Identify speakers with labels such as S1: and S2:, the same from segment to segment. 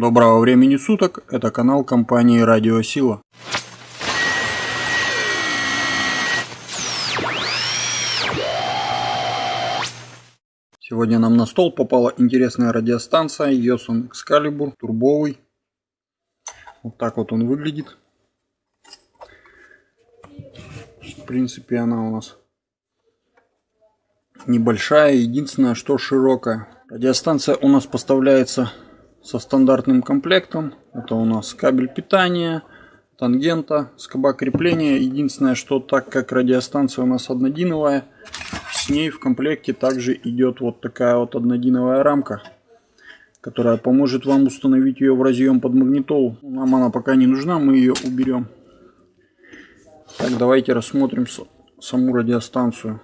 S1: Доброго времени суток, это канал компании Радио Сила. Сегодня нам на стол попала интересная радиостанция Yosun Excalibur турбовый. Вот так вот он выглядит. В принципе она у нас небольшая, единственное что широкая. Радиостанция у нас поставляется со стандартным комплектом. Это у нас кабель питания, тангента, скоба крепления. Единственное, что так как радиостанция у нас однодиновая, с ней в комплекте также идет вот такая вот однодиновая рамка, которая поможет вам установить ее в разъем под магнитолу. Нам она пока не нужна, мы ее уберем. Так, давайте рассмотрим саму радиостанцию.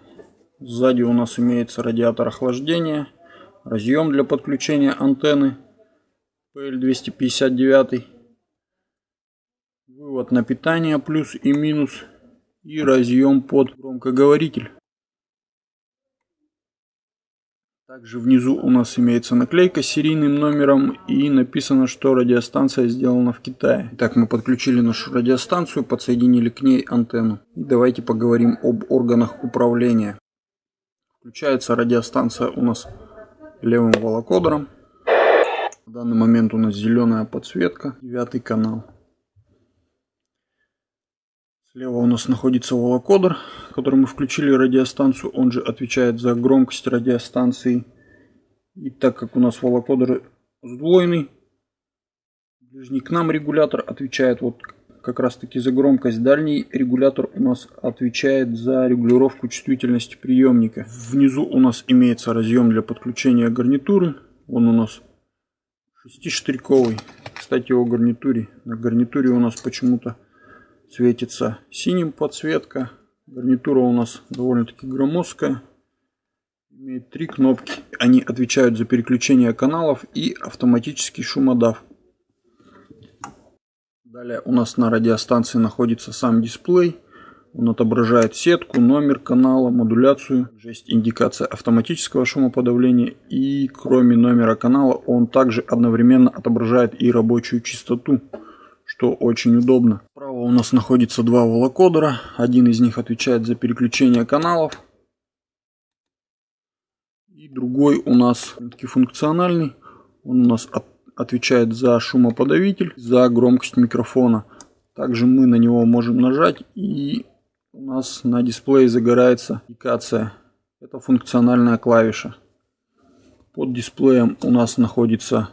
S1: Сзади у нас имеется радиатор охлаждения, разъем для подключения антенны PL259, вывод на питание плюс и минус и разъем под громкоговоритель. Также внизу у нас имеется наклейка с серийным номером и написано, что радиостанция сделана в Китае. Итак, мы подключили нашу радиостанцию, подсоединили к ней антенну. И давайте поговорим об органах управления. Включается радиостанция у нас левым волокодером. В данный момент у нас зеленая подсветка, девятый канал. Слева у нас находится волокодер, который мы включили радиостанцию. Он же отвечает за громкость радиостанции. И так как у нас волокодер сдвоенный, ближний к нам регулятор отвечает вот как раз таки за громкость. Дальний регулятор у нас отвечает за регулировку чувствительности приемника. Внизу у нас имеется разъем для подключения гарнитуры. Он у нас Шестиштриковый. Кстати, о гарнитуре. На гарнитуре у нас почему-то светится синим подсветка. Гарнитура у нас довольно-таки громоздкая. Имеет три кнопки. Они отвечают за переключение каналов и автоматический шумодав. Далее у нас на радиостанции находится сам дисплей. Он отображает сетку, номер канала, модуляцию. Есть индикация автоматического шумоподавления. И кроме номера канала он также одновременно отображает и рабочую частоту, что очень удобно. Справа у нас находится два волокодера. Один из них отвечает за переключение каналов. И другой у нас функциональный. Он у нас от, отвечает за шумоподавитель, за громкость микрофона. Также мы на него можем нажать и у нас на дисплее загорается индикация. Это функциональная клавиша. Под дисплеем у нас находится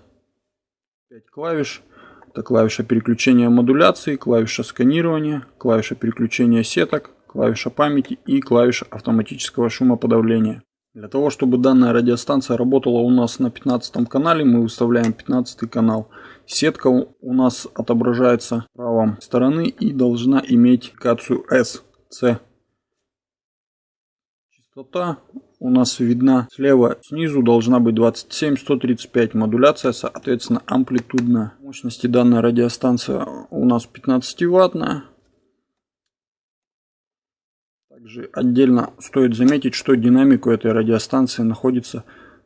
S1: 5 клавиш. Это клавиша переключения модуляции, клавиша сканирования, клавиша переключения сеток, клавиша памяти и клавиша автоматического шумоподавления. Для того, чтобы данная радиостанция работала у нас на 15 канале, мы выставляем 15 канал. Сетка у нас отображается с правой стороны и должна иметь индикацию S. С. Частота у нас видна слева снизу должна быть 27-135 модуляция, соответственно амплитудная. Мощности данной радиостанции у нас 15 ваттная. Также отдельно стоит заметить, что динамику этой радиостанции находится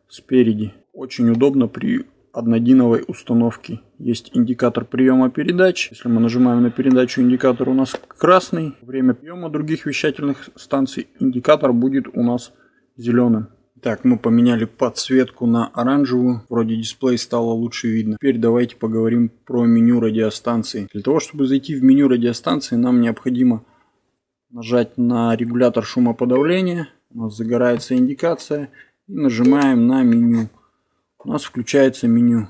S1: спереди. Очень удобно при однодиновой установки. Есть индикатор приема передач. Если мы нажимаем на передачу, индикатор у нас красный. Время приема других вещательных станций индикатор будет у нас зеленым. Так, мы поменяли подсветку на оранжевую. Вроде дисплей стало лучше видно. Теперь давайте поговорим про меню радиостанции. Для того, чтобы зайти в меню радиостанции, нам необходимо нажать на регулятор шумоподавления. У нас загорается индикация. И нажимаем на меню у нас включается меню.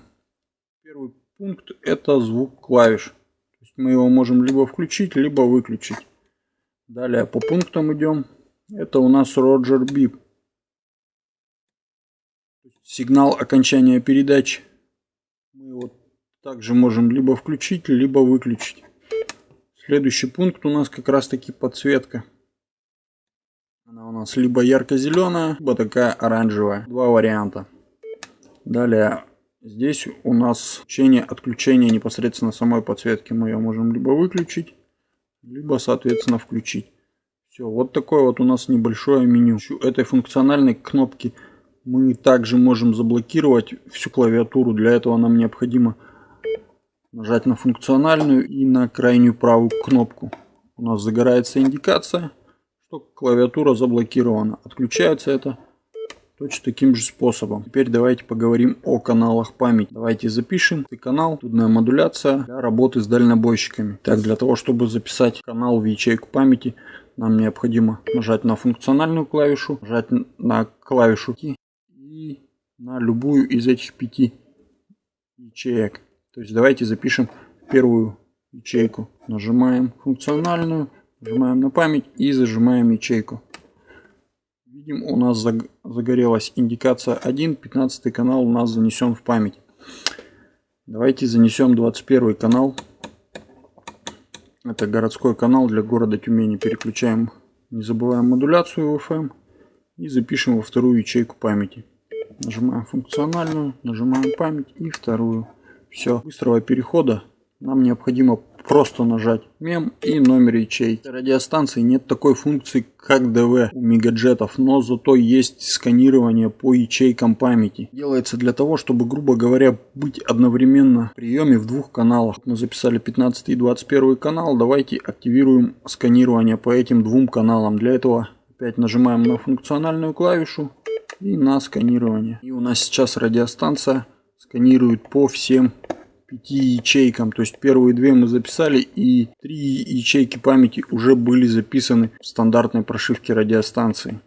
S1: Первый пункт это звук клавиш. То есть мы его можем либо включить, либо выключить. Далее по пунктам идем. Это у нас Roger Beep. Сигнал окончания передачи. Мы его также можем либо включить, либо выключить. Следующий пункт у нас как раз таки подсветка. Она у нас либо ярко-зеленая, либо такая оранжевая. Два варианта. Далее здесь у нас включение отключение непосредственно самой подсветки. Мы ее можем либо выключить, либо соответственно включить. Все, вот такое вот у нас небольшое меню. Этой функциональной кнопки мы также можем заблокировать всю клавиатуру. Для этого нам необходимо нажать на функциональную и на крайнюю правую кнопку. У нас загорается индикация, что клавиатура заблокирована. Отключается это точно таким же способом. Теперь давайте поговорим о каналах памяти. Давайте запишем канал, тудная модуляция для работы с дальнобойщиками. Так, для того, чтобы записать канал в ячейку памяти, нам необходимо нажать на функциональную клавишу, нажать на клавишу и на любую из этих пяти ячеек. То есть давайте запишем первую ячейку. Нажимаем функциональную, нажимаем на память и зажимаем ячейку. Видим, у нас загорелась индикация 1, 15 канал у нас занесен в память. Давайте занесем 21 канал. Это городской канал для города Тюмени. Переключаем, не забываем модуляцию FM и запишем во вторую ячейку памяти. Нажимаем функциональную, нажимаем память и вторую. Все, быстрого перехода нам необходимо просто нажать мем и номер ячей. Радиостанции нет такой функции, как ДВ у мегаджетов, но зато есть сканирование по ячейкам памяти. Делается для того, чтобы, грубо говоря, быть одновременно в приеме в двух каналах. Мы записали 15 и 21 канал, давайте активируем сканирование по этим двум каналам. Для этого опять нажимаем на функциональную клавишу и на сканирование. И у нас сейчас радиостанция сканирует по всем пяти ячейкам. То есть первые две мы записали и три ячейки памяти уже были записаны в стандартной прошивке радиостанции.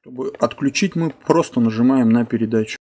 S1: Чтобы отключить мы просто нажимаем на передачу.